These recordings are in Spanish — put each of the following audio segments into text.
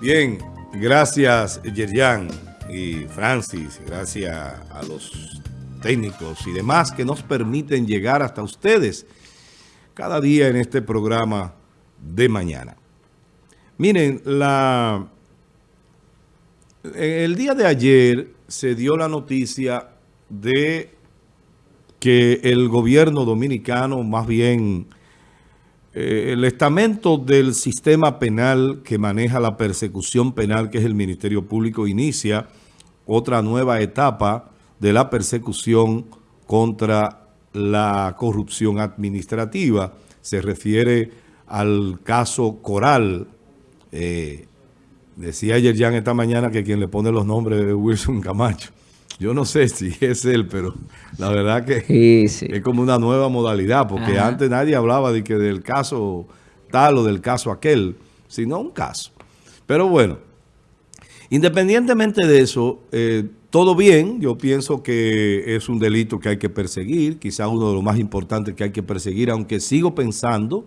Bien, gracias Yerjan y Francis, gracias a los técnicos y demás que nos permiten llegar hasta ustedes cada día en este programa de mañana. Miren, la, el día de ayer se dio la noticia de que el gobierno dominicano, más bien eh, el estamento del sistema penal que maneja la persecución penal, que es el Ministerio Público, inicia otra nueva etapa de la persecución contra la corrupción administrativa. Se refiere al caso Coral. Eh, decía ayer ya en esta mañana que quien le pone los nombres de Wilson Camacho. Yo no sé si es él, pero la verdad que es como una nueva modalidad, porque antes nadie hablaba de que del caso tal o del caso aquel, sino un caso. Pero bueno, independientemente de eso, eh, todo bien. Yo pienso que es un delito que hay que perseguir, quizás uno de los más importantes que hay que perseguir, aunque sigo pensando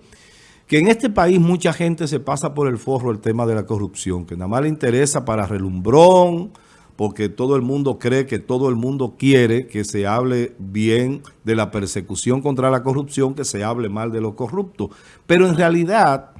que en este país mucha gente se pasa por el forro el tema de la corrupción, que nada más le interesa para relumbrón, porque todo el mundo cree que todo el mundo quiere que se hable bien de la persecución contra la corrupción, que se hable mal de lo corrupto. Pero en realidad,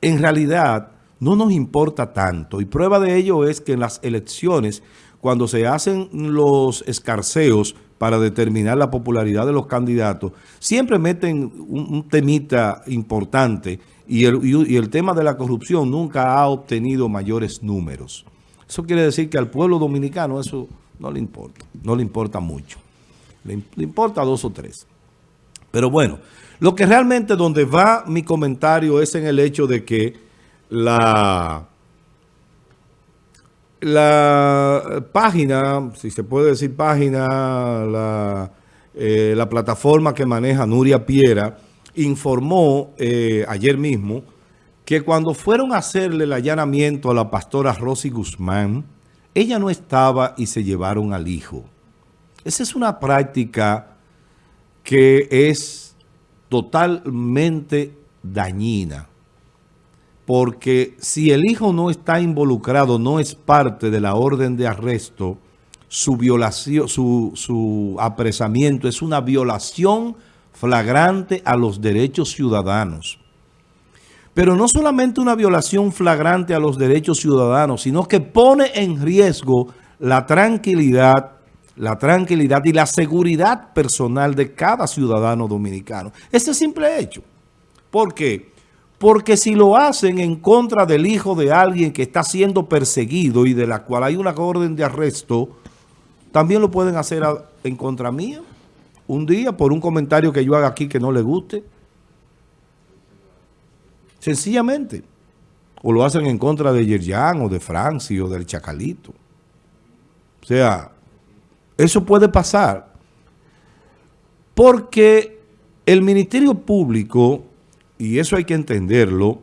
en realidad, no nos importa tanto. Y prueba de ello es que en las elecciones, cuando se hacen los escarceos para determinar la popularidad de los candidatos, siempre meten un, temita importante y el tema de la corrupción nunca ha obtenido mayores números. Eso quiere decir que al pueblo dominicano eso no le importa, no le importa mucho. Le, importa dos o tres. Pero bueno, lo que realmente donde va mi comentario es en el hecho de que la, la página, si se puede decir página, la, eh, plataforma que maneja Nuria Piera, informó eh, ayer mismo que cuando fueron a hacerle el allanamiento a la pastora Rosy Guzmán, ella no estaba y se llevaron al hijo. Esa es una práctica que es totalmente dañina. Porque si el hijo no está involucrado, no es parte de la orden de arresto, su violación, su, su apresamiento es una violación flagrante a los derechos ciudadanos. Pero no solamente una violación flagrante a los derechos ciudadanos, sino que pone en riesgo la tranquilidad, la tranquilidad y la seguridad personal de cada ciudadano dominicano. Este simple hecho. ¿Por qué? Porque si lo hacen en contra del hijo de alguien que está siendo perseguido y de la cual hay una orden de arresto, también lo pueden hacer en contra mía. Un día por un comentario que yo haga aquí que no le guste. Sencillamente. O lo hacen en contra de Yerjan o de Franci o del Chacalito. O sea, eso puede pasar. Porque el Ministerio Público, y eso hay que entenderlo,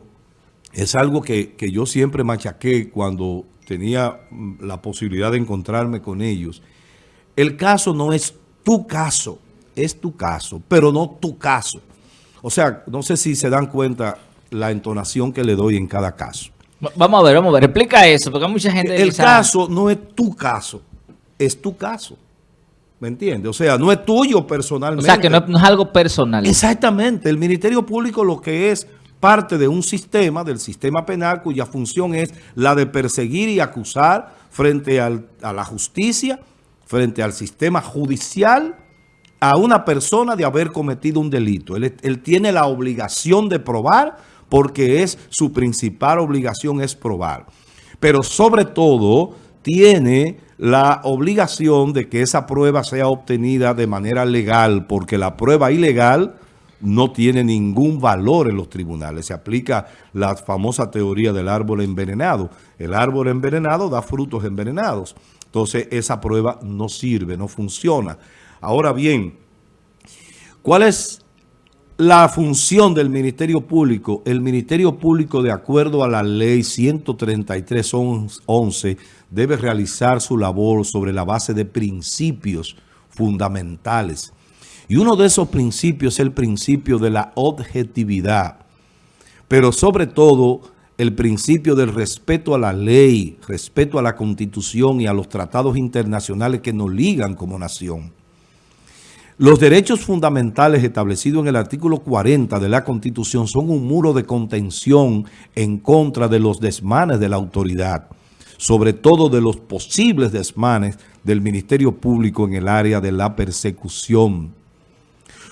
es algo que, que yo siempre machaqué cuando tenía mm, la posibilidad de encontrarme con ellos. El caso no es tu caso, es tu caso, pero no tu caso. O sea, no sé si se dan cuenta la entonación que le doy en cada caso. Vamos a ver, vamos a ver. Explica eso, porque hay mucha gente... El caso no es tu caso, es tu caso. ¿Me entiendes? O sea, no es tuyo personalmente. O sea, que no es, algo personal. Exactamente. El Ministerio Público lo que es parte de un sistema, del sistema penal, cuya función es la de perseguir y acusar frente a la justicia, frente al sistema judicial, a una persona de haber cometido un delito. Él, él tiene la obligación de probar porque es su principal obligación es probar. Pero sobre todo tiene la obligación de que esa prueba sea obtenida de manera legal, porque la prueba ilegal no tiene ningún valor en los tribunales. Se aplica la famosa teoría del árbol envenenado. El árbol envenenado da frutos envenenados. Entonces esa prueba no sirve, no funciona. Ahora bien, ¿cuál es la función del Ministerio Público, el Ministerio Público, de acuerdo a la ley 133.11, debe realizar su labor sobre la base de principios fundamentales. Y uno de esos principios es el principio de la objetividad. Pero sobre todo, el principio del respeto a la ley, respeto a la Constitución y a los tratados internacionales que nos ligan como nación. Los derechos fundamentales establecidos en el artículo 40 de la Constitución son un muro de contención en contra de los desmanes de la autoridad, sobre todo de los posibles desmanes del Ministerio Público en el área de la persecución.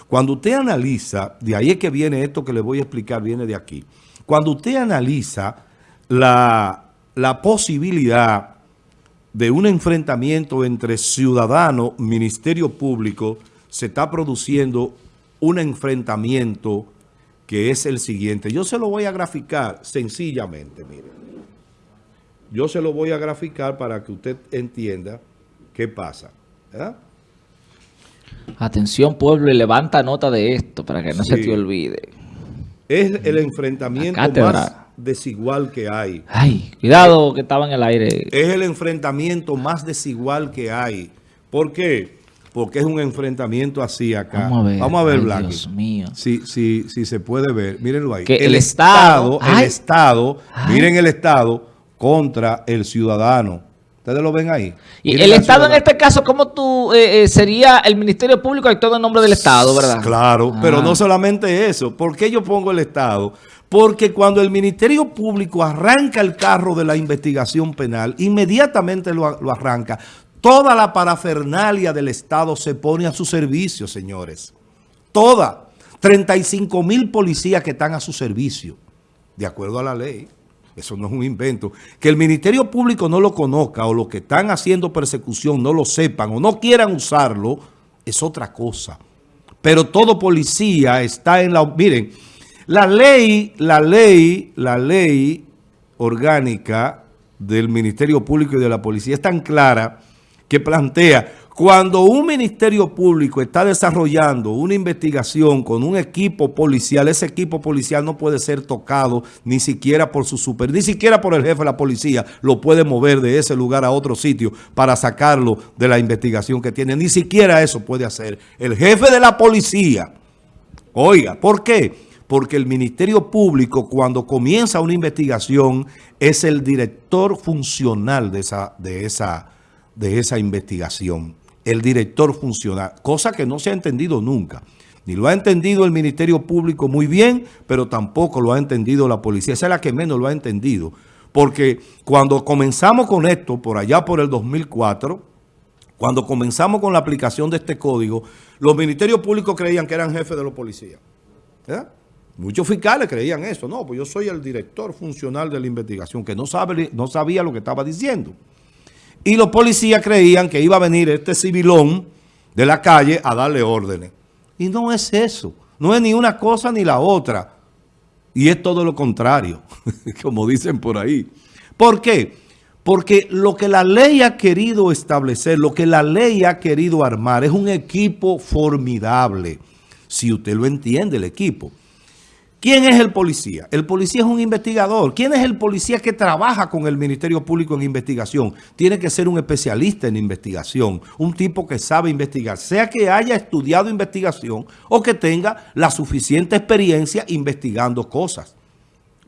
Cuando usted analiza, de ahí es que viene esto que le voy a explicar, viene de aquí. Cuando usted analiza la, la posibilidad de un enfrentamiento entre ciudadano, Ministerio Público, se está produciendo un enfrentamiento que es el siguiente. Yo se lo voy a graficar sencillamente, mire. Yo se lo voy a graficar para que usted entienda qué pasa. Atención pueblo y levanta nota de esto para que no se te olvide. Es el enfrentamiento más desigual que hay. Ay, cuidado que estaba en el aire. Es el enfrentamiento más desigual que hay. ¿Por qué? Porque es un enfrentamiento así acá. Vamos a ver, Vamos a ver Dios mío. Si, si, si se puede ver, mírenlo ahí. el, Estado, el Estado, miren el Estado contra el ciudadano. ¿Ustedes lo ven ahí? Y el Estado en este caso, ¿cómo tú eh, eh, sería el Ministerio Público actuando en nombre del Estado, verdad? Claro, pero no ah. solamente eso. ¿Por qué yo pongo el Estado? Porque cuando el Ministerio Público arranca el carro de la investigación penal, inmediatamente lo, lo arranca Toda la parafernalia del Estado se pone a su servicio, señores. Toda. 35 mil policías que están a su servicio, de acuerdo a la ley. Eso no es un invento. Que el Ministerio Público no lo conozca o los que están haciendo persecución no lo sepan o no quieran usarlo, es otra cosa. Pero todo policía está en la... Miren, la ley, la ley, la ley orgánica del Ministerio Público y de la Policía es tan clara que plantea cuando un ministerio público está desarrollando una investigación con un equipo policial, ese equipo policial no puede ser tocado ni siquiera por su super, ni siquiera por el jefe de la policía, lo puede mover de ese lugar a otro sitio para sacarlo de la investigación que tiene. Ni siquiera eso puede hacer el jefe de la policía. Oiga, ¿por qué? Porque el Ministerio Público cuando comienza una investigación es el director funcional de esa, de esa de esa investigación, el director funcional, cosa que no se ha entendido nunca. Ni lo ha entendido el Ministerio Público muy bien, pero tampoco lo ha entendido la policía. Esa es la que menos lo ha entendido. Porque cuando comenzamos con esto, por allá por el 2004, cuando comenzamos con la aplicación de este código, los ministerios públicos creían que eran jefes de los policías. Muchos fiscales creían eso. No, pues yo soy el director funcional de la investigación, que no, sabe, no sabía lo que estaba diciendo. Y los policías creían que iba a venir este civilón de la calle a darle órdenes. Y no es eso. No es ni una cosa ni la otra. Y es todo lo contrario, como dicen por ahí. ¿Por qué? Porque lo que la ley ha querido establecer, lo que la ley ha querido armar, es un equipo formidable. Si usted lo entiende, el equipo. ¿Quién es el policía? El policía es un investigador. ¿Quién es el policía que trabaja con el Ministerio Público en investigación? Tiene que ser un especialista en investigación, un tipo que sabe investigar, sea que haya estudiado investigación o que tenga la suficiente experiencia investigando cosas.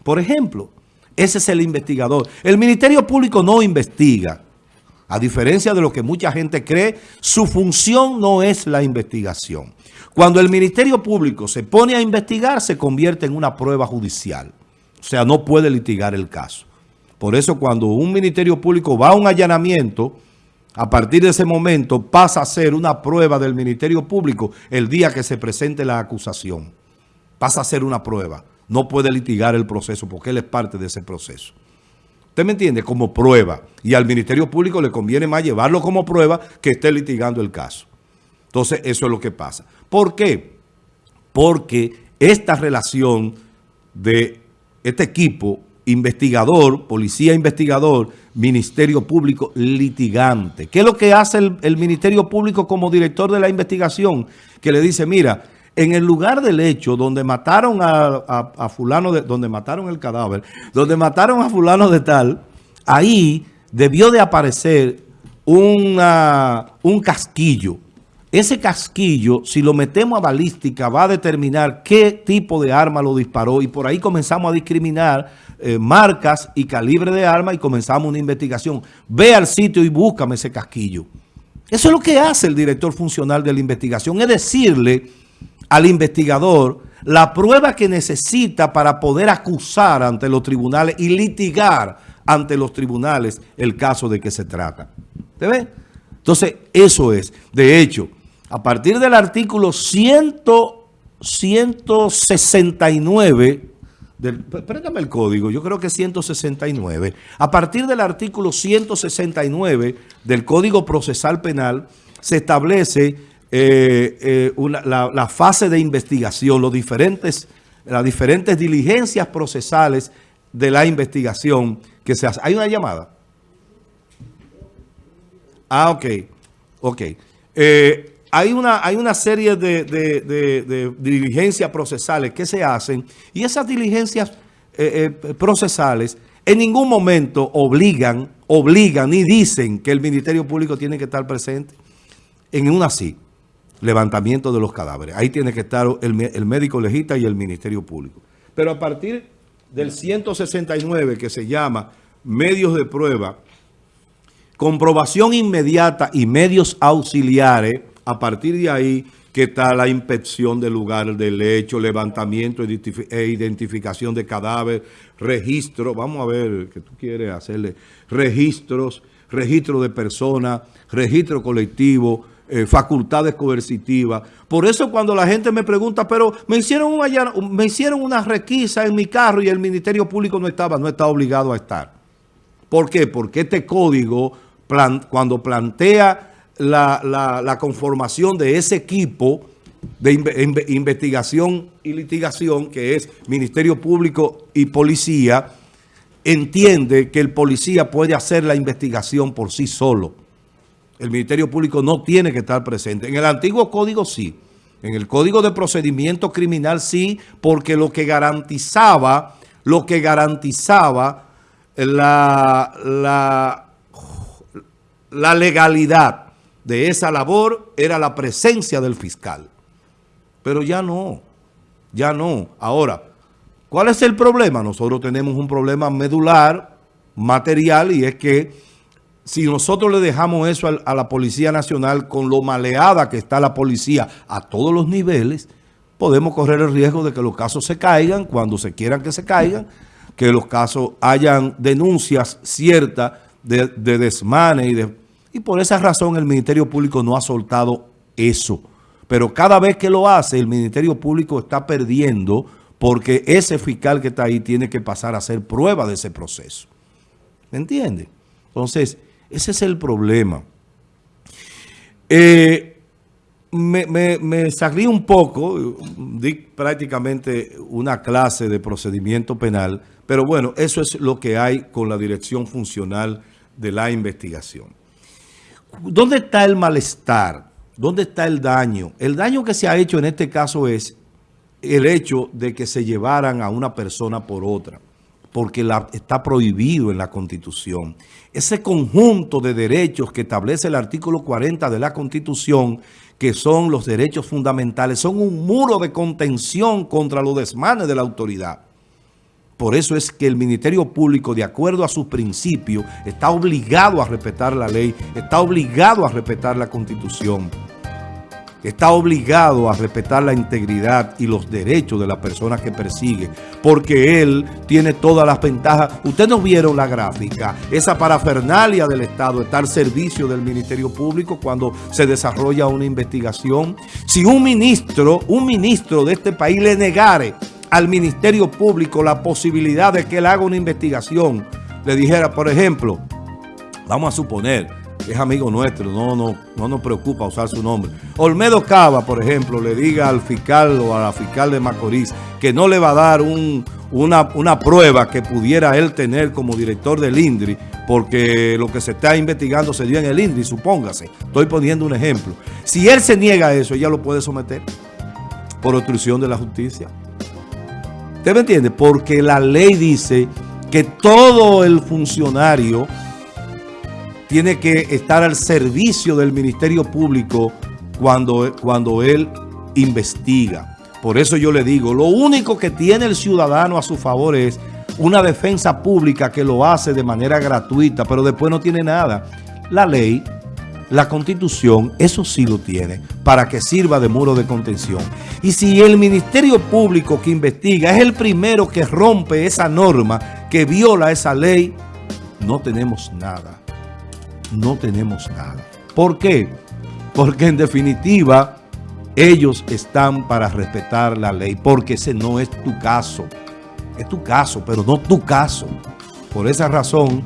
Por ejemplo, ese es el investigador. El Ministerio Público no investiga. A diferencia de lo que mucha gente cree, su función no es la investigación. Cuando el Ministerio Público se pone a investigar, se convierte en una prueba judicial. O sea, no puede litigar el caso. Por eso cuando un Ministerio Público va a un allanamiento, a partir de ese momento pasa a ser una prueba del Ministerio Público el día que se presente la acusación. Pasa a ser una prueba. No puede litigar el proceso porque él es parte de ese proceso. ¿Usted me entiende? Como prueba. Y al Ministerio Público le conviene más llevarlo como prueba que esté litigando el caso. Entonces, eso es lo que pasa. ¿Por qué? Porque esta relación de este equipo investigador, policía investigador, Ministerio Público litigante. ¿Qué es lo que hace el, Ministerio Público como director de la investigación? Que le dice, mira, en el lugar del hecho donde mataron a, fulano, de, donde mataron el cadáver, donde mataron a fulano de tal, ahí debió de aparecer una, un casquillo. ese casquillo, si lo metemos a balística, va a determinar qué tipo de arma lo disparó y por ahí comenzamos a discriminar eh, marcas y calibre de arma y comenzamos una investigación. Ve al sitio y búscame ese casquillo. Eso es lo que hace el director funcional de la investigación, es decirle al investigador la prueba que necesita para poder acusar ante los tribunales y litigar ante los tribunales el caso de que se trata. ¿Te ve? Entonces, eso es. De hecho, a partir del artículo 169 del, préstame el código, yo creo que es 169. A partir del artículo 169 del Código Procesal Penal se establece eh, eh, la, fase de investigación, los diferentes, las diferentes diligencias procesales de la investigación que se hace. ¿Hay una llamada? Ah, ok. Ok. Eh, hay una, hay una serie de, diligencias procesales que se hacen y esas diligencias procesales en ningún momento obligan, obligan ni dicen que el Ministerio Público tiene que estar presente. En una sí, levantamiento de los cadáveres. Ahí tiene que estar el, médico legista y el Ministerio Público. Pero a partir del 169 que se llama medios de prueba, comprobación inmediata y medios auxiliares, a partir de ahí que está la inspección del lugar del hecho, levantamiento e identificación de cadáver, registro, vamos a ver que tú quieres hacerle, registros, registro de personas, registro colectivo, eh, facultades coercitivas. Por eso cuando la gente me pregunta, pero me hicieron, una, me hicieron una requisa en mi carro y el Ministerio Público no estaba, no está obligado a estar. ¿Por qué? Porque este código, cuando plantea la, conformación de ese equipo de investigación y litigación, que es Ministerio Público y Policía, entiende que el policía puede hacer la investigación por sí solo. El Ministerio Público no tiene que estar presente. En el antiguo código sí. En el Código de Procedimiento Criminal sí, porque lo que garantizaba, lo que garantizaba la, la, la legalidad de esa labor era la presencia del fiscal. Pero ya no, ya no. Ahora, ¿cuál es el problema? Nosotros tenemos un problema medular, material, y es que si nosotros le dejamos eso a, la Policía Nacional con lo maleada que está la policía a todos los niveles, podemos correr el riesgo de que los casos se caigan cuando se quieran que se caigan, que los casos hayan denuncias ciertas de, de desmanes y de y por esa razón el Ministerio Público no ha soltado eso. Pero cada vez que lo hace, el Ministerio Público está perdiendo porque ese fiscal que está ahí tiene que pasar a hacer prueba de ese proceso. ¿Me entiende? Entonces, ese es el problema. Eh, me, me, salí un poco, di prácticamente una clase de procedimiento penal, pero bueno, eso es lo que hay con la dirección funcional de la investigación. ¿Dónde está el malestar? ¿Dónde está el daño? El daño que se ha hecho en este caso es el hecho de que se llevaran a una persona por otra, porque está prohibido en la Constitución. Ese conjunto de derechos que establece el artículo 40 de la Constitución, que son los derechos fundamentales, son un muro de contención contra los desmanes de la autoridad. Por eso es que el Ministerio Público, de acuerdo a sus principios, está obligado a respetar la ley, está obligado a respetar la Constitución, está obligado a respetar la integridad y los derechos de la persona que persigue, porque él tiene todas las ventajas. Ustedes no vieron la gráfica, esa parafernalia del Estado está al servicio del Ministerio Público cuando se desarrolla una investigación. Si un ministro, un ministro de este país le negare al Ministerio Público la posibilidad de que él haga una investigación, le dijera, por ejemplo, vamos a suponer es amigo nuestro, no, no, no nos preocupa usar su nombre. Olmedo Cava, por ejemplo, le diga al fiscal o a la fiscal de Macorís que no le va a dar una, una prueba que pudiera él tener como director del INDRI, porque lo que se está investigando se dio en el INDRI, supóngase. Estoy poniendo un ejemplo. Si él se niega a eso, ella lo puede someter por obstrucción de la justicia. ¿Usted me entiende? Porque la ley dice que todo el funcionario tiene que estar al servicio del Ministerio Público cuando, cuando él investiga. Por eso yo le digo, lo único que tiene el ciudadano a su favor es una defensa pública que lo hace de manera gratuita, pero después no tiene nada. La ley, la constitución, eso sí lo tiene, para que sirva de muro de contención. Y si el Ministerio Público que investiga es el primero que rompe esa norma, que viola esa ley, no tenemos nada. No tenemos nada. ¿Por qué? Porque en definitiva, ellos están para respetar la ley, porque ese no es tu caso. Es tu caso, pero no tu caso. Por esa razón,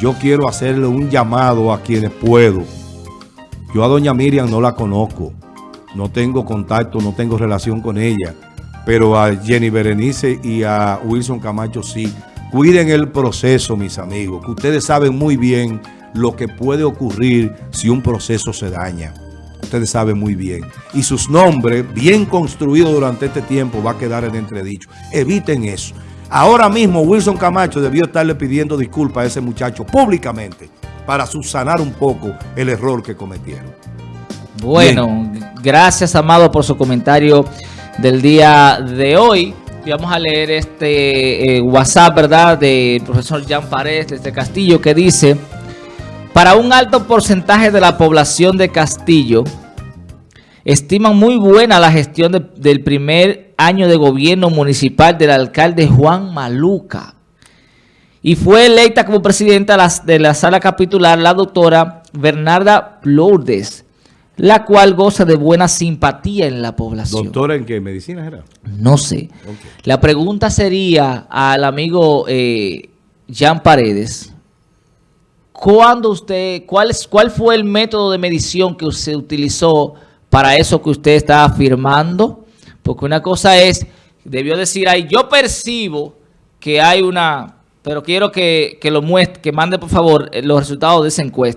yo quiero hacerle un llamado a quienes puedo. Yo a doña Miriam no la conozco. No tengo contacto, no tengo relación con ella. Pero a Jenny Berenice y a Wilson Camacho sí. Cuiden el proceso, mis amigos, que ustedes saben muy bien lo que puede ocurrir si un proceso se daña. Ustedes saben muy bien. Y sus nombres, bien construidos durante este tiempo, va a quedar en entredicho. Eviten eso. Ahora mismo Wilson Camacho debió estarle pidiendo disculpas a ese muchacho públicamente para subsanar un poco el error que cometieron. Bueno, Bien. gracias Amado por su comentario del día de hoy. Y vamos a leer este eh, WhatsApp, ¿verdad? Del profesor Jean Paredes desde Castillo que dice... Para un alto porcentaje de la población de Castillo, estiman muy buena la gestión de, del primer año de gobierno municipal del alcalde Juan Maluca. Y fue electa como presidenta de la sala capitular la doctora Bernarda Lourdes, la cual goza de buena simpatía en la población. ¿Doctora en qué? ¿Medicina era? No sé. Okay. La pregunta sería al amigo eh, Jean Paredes... ¿Cuándo usted, cuál, cuál fue el método de medición que usted utilizó para eso que usted está afirmando? Porque una cosa es, debió decir ahí, yo percibo que hay una, pero quiero que, que lo muestre, que mande por favor los resultados de esa encuesta.